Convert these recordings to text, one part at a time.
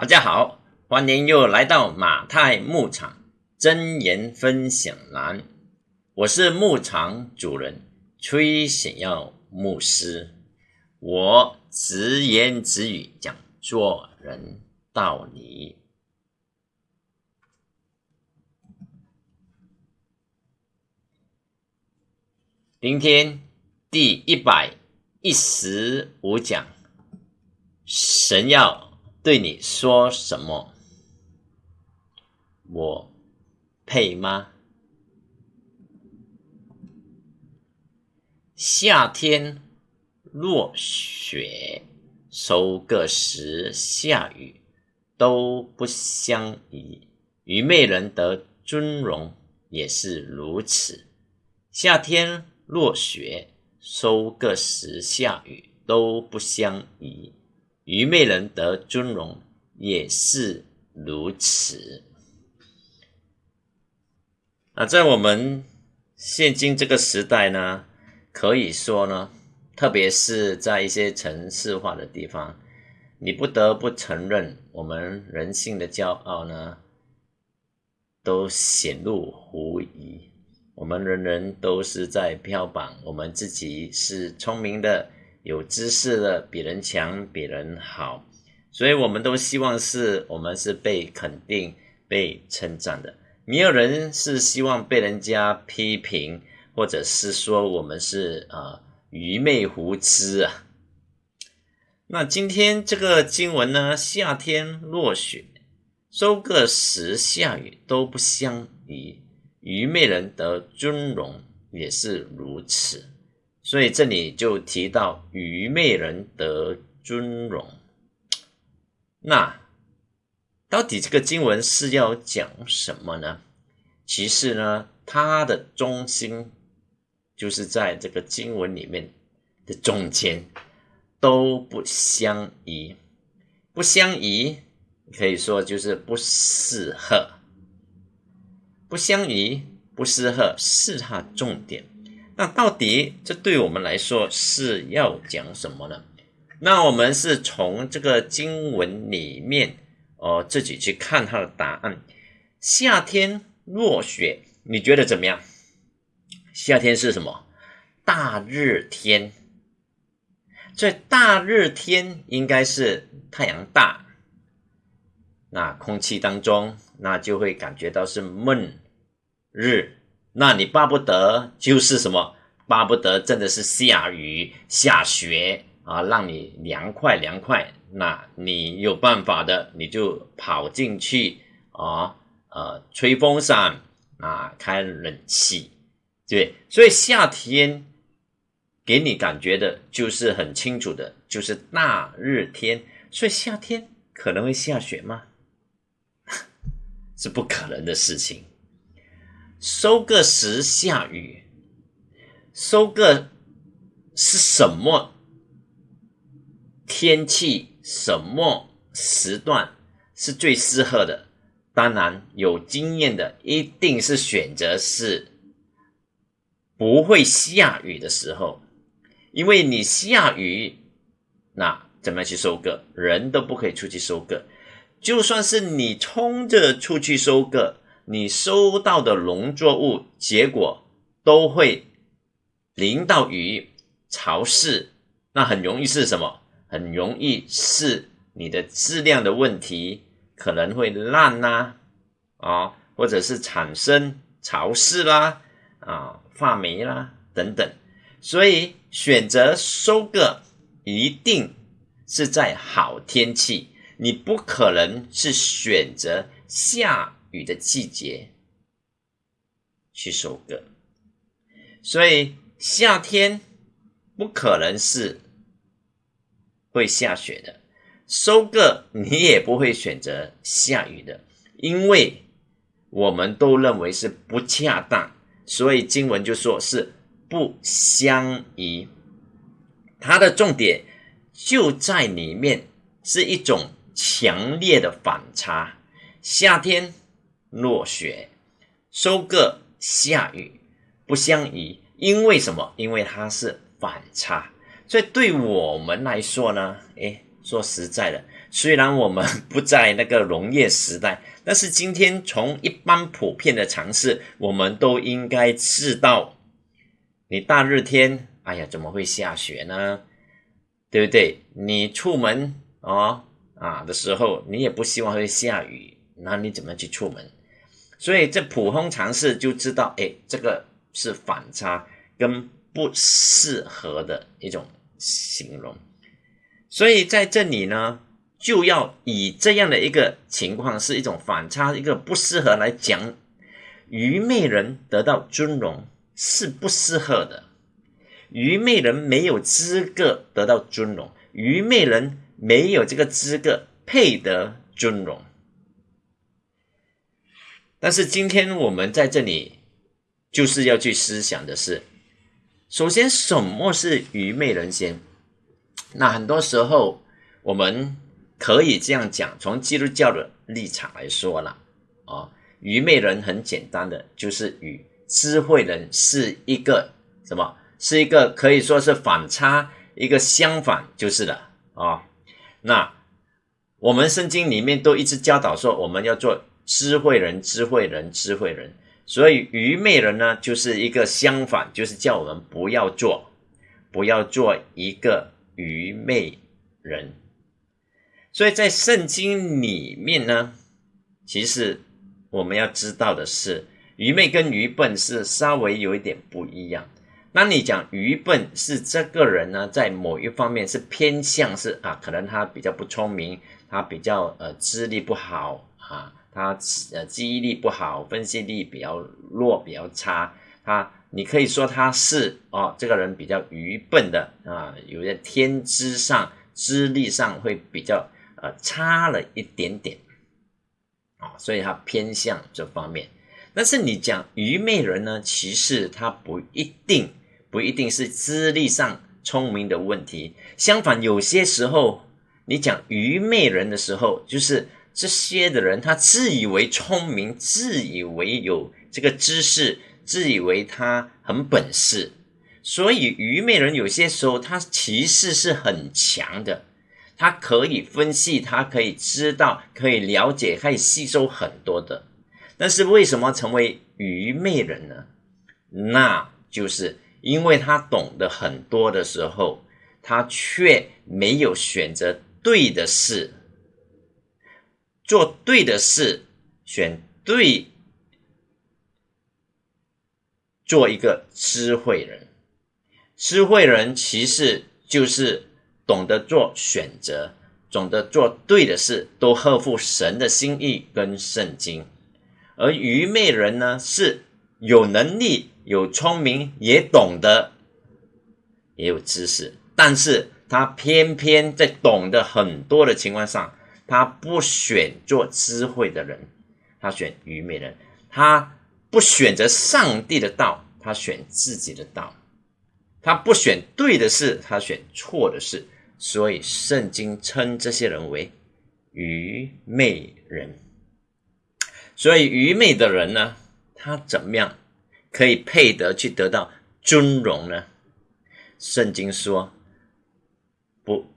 大家好，欢迎又来到马太牧场真言分享栏。我是牧场主人崔显耀牧师，我直言直语讲做人道理。明天第一百一十五讲，神要。对你说什么？我配吗？夏天落雪，收割时下雨，都不相宜。愚昧人得尊荣也是如此。夏天落雪，收割时下雨，都不相宜。愚昧人得尊荣也是如此。那在我们现今这个时代呢，可以说呢，特别是在一些城市化的地方，你不得不承认，我们人性的骄傲呢，都显露无疑。我们人人都是在标榜我们自己是聪明的。有知识的比人强，比人好，所以我们都希望是我们是被肯定、被称赞的。没有人是希望被人家批评，或者是说我们是啊愚昧无知啊。那今天这个经文呢，夏天落雪，收割时下雨，都不相宜。愚昧人得尊荣，也是如此。所以这里就提到愚昧人得尊荣。那到底这个经文是要讲什么呢？其实呢，它的中心就是在这个经文里面的中间，都不相宜。不相宜可以说就是不适合。不相宜、不适合是它重点。那到底这对我们来说是要讲什么呢？那我们是从这个经文里面哦自己去看它的答案。夏天落雪，你觉得怎么样？夏天是什么？大热天。所以大热天应该是太阳大，那空气当中那就会感觉到是闷热。那你巴不得就是什么？巴不得真的是下雨下雪啊，让你凉快凉快。那你有办法的，你就跑进去啊，呃，吹风扇啊，开冷气，对。所以夏天给你感觉的就是很清楚的，就是大热天。所以夏天可能会下雪吗？是不可能的事情。收割时下雨，收割是什么天气？什么时段是最适合的？当然，有经验的一定是选择是不会下雨的时候，因为你下雨，那怎么去收割？人都不可以出去收割，就算是你冲着出去收割。你收到的农作物结果都会淋到雨，潮湿，那很容易是什么？很容易是你的质量的问题，可能会烂啦，啊，或者是产生潮湿啦，啊，发霉啦等等。所以选择收割一定是在好天气，你不可能是选择下。雨的季节去收割，所以夏天不可能是会下雪的，收割你也不会选择下雨的，因为我们都认为是不恰当，所以经文就说是不相宜。它的重点就在里面，是一种强烈的反差，夏天。落雪，收割下雨，不相宜。因为什么？因为它是反差。所以对我们来说呢，诶，说实在的，虽然我们不在那个农业时代，但是今天从一般普遍的常识，我们都应该知道，你大热天，哎呀，怎么会下雪呢？对不对？你出门哦啊的时候，你也不希望会下雨，那你怎么去出门？所以这普通常识就知道，哎，这个是反差跟不适合的一种形容。所以在这里呢。就要以这样的一个情况，是一种反差，一个不适合来讲。愚昧人得到尊荣是不适合的，愚昧人没有资格得到尊荣，愚昧人没有这个资格配得尊荣。但是今天我们在这里就是要去思想的是，首先什么是愚昧人先？那很多时候我们。可以这样讲，从基督教的立场来说了，啊，愚昧人很简单的就是与智慧人是一个什么？是一个可以说是反差，一个相反就是了啊。那我们圣经里面都一直教导说，我们要做智慧人，智慧人，智慧人。所以愚昧人呢，就是一个相反，就是叫我们不要做，不要做一个愚昧人。所以在圣经里面呢，其实我们要知道的是，愚昧跟愚笨是稍微有一点不一样。那你讲愚笨是这个人呢，在某一方面是偏向是啊，可能他比较不聪明，他比较呃智力不好啊，他呃记忆力不好，分析力比较弱，比较差。他你可以说他是哦，这个人比较愚笨的啊，有些天资上、资历上会比较。呃，差了一点点，啊，所以他偏向这方面。但是你讲愚昧人呢，其实他不一定，不一定是资历上聪明的问题。相反，有些时候你讲愚昧人的时候，就是这些的人，他自以为聪明，自以为有这个知识，自以为他很本事。所以愚昧人有些时候，他其实是很强的。他可以分析，他可以知道，可以了解，可以吸收很多的。但是为什么成为愚昧人呢？那就是因为他懂得很多的时候，他却没有选择对的事，做对的事，选对，做一个智慧人。智慧人其实就是。懂得做选择，懂得做对的事，都合乎神的心意跟圣经。而愚昧人呢，是有能力、有聪明，也懂得，也有知识，但是他偏偏在懂得很多的情况上，他不选做智慧的人，他选愚昧人。他不选择上帝的道，他选自己的道。他不选对的事，他选错的事。所以，圣经称这些人为愚昧人。所以，愚昧的人呢，他怎么样可以配得去得到尊荣呢？圣经说，不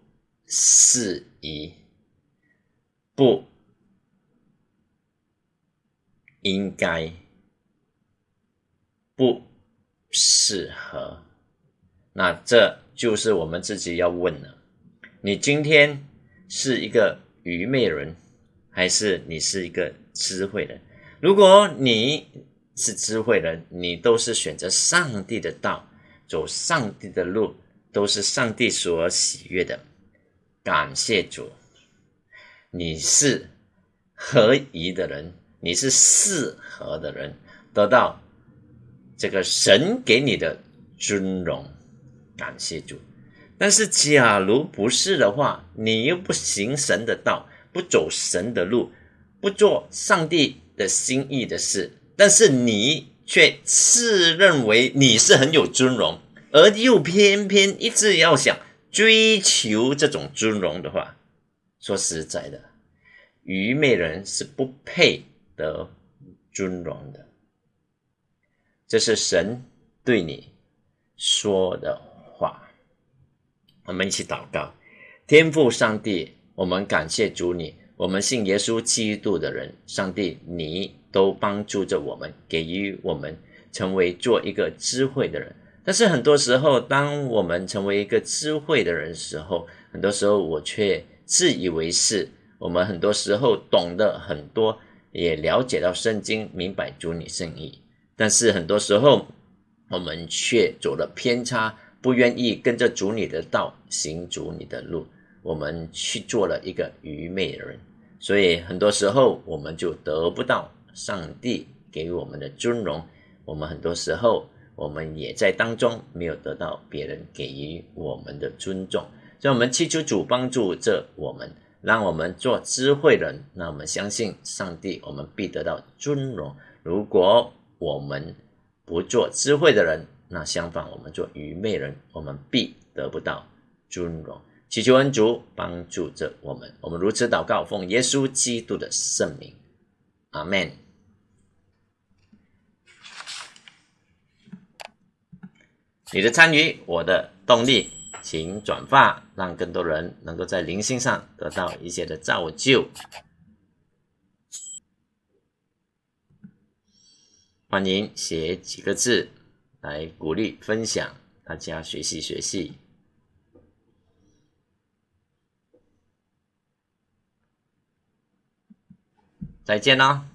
适宜，不应该，不适合。那这就是我们自己要问了。你今天是一个愚昧人，还是你是一个智慧人？如果你是智慧人，你都是选择上帝的道，走上帝的路，都是上帝所喜悦的。感谢主，你是合宜的人，你是适合的人，得到这个神给你的尊荣。感谢主。但是，假如不是的话，你又不行神的道，不走神的路，不做上帝的心意的事，但是你却自认为你是很有尊荣，而又偏偏一直要想追求这种尊荣的话，说实在的，愚昧人是不配得尊荣的。这是神对你说的话。我们一起祷告，天父上帝，我们感谢主你，我们信耶稣基督的人，上帝你都帮助着我们，给予我们成为做一个智慧的人。但是很多时候，当我们成为一个智慧的人时候，很多时候我却自以为是。我们很多时候懂得很多，也了解到圣经，明白主你圣意，但是很多时候我们却走了偏差，不愿意跟着主你的道行主你的路，我们去做了一个愚昧的人，所以很多时候我们就得不到上帝给我们的尊荣。我们很多时候我们也在当中没有得到别人给予我们的尊重，所以我们祈求主帮助着我们。让我们做智慧人，那我们相信上帝，我们必得到尊荣。如果我们不做智慧的人，那相反，我们做愚昧人，我们必得不到尊荣。祈求恩主帮助着我们，我们如此祷告，奉耶稣基督的圣名，阿门。你的参与，我的动力。请转发，让更多人能够在灵性上得到一些的造就。欢迎写几个字来鼓励分享，大家学习学习。再见喽。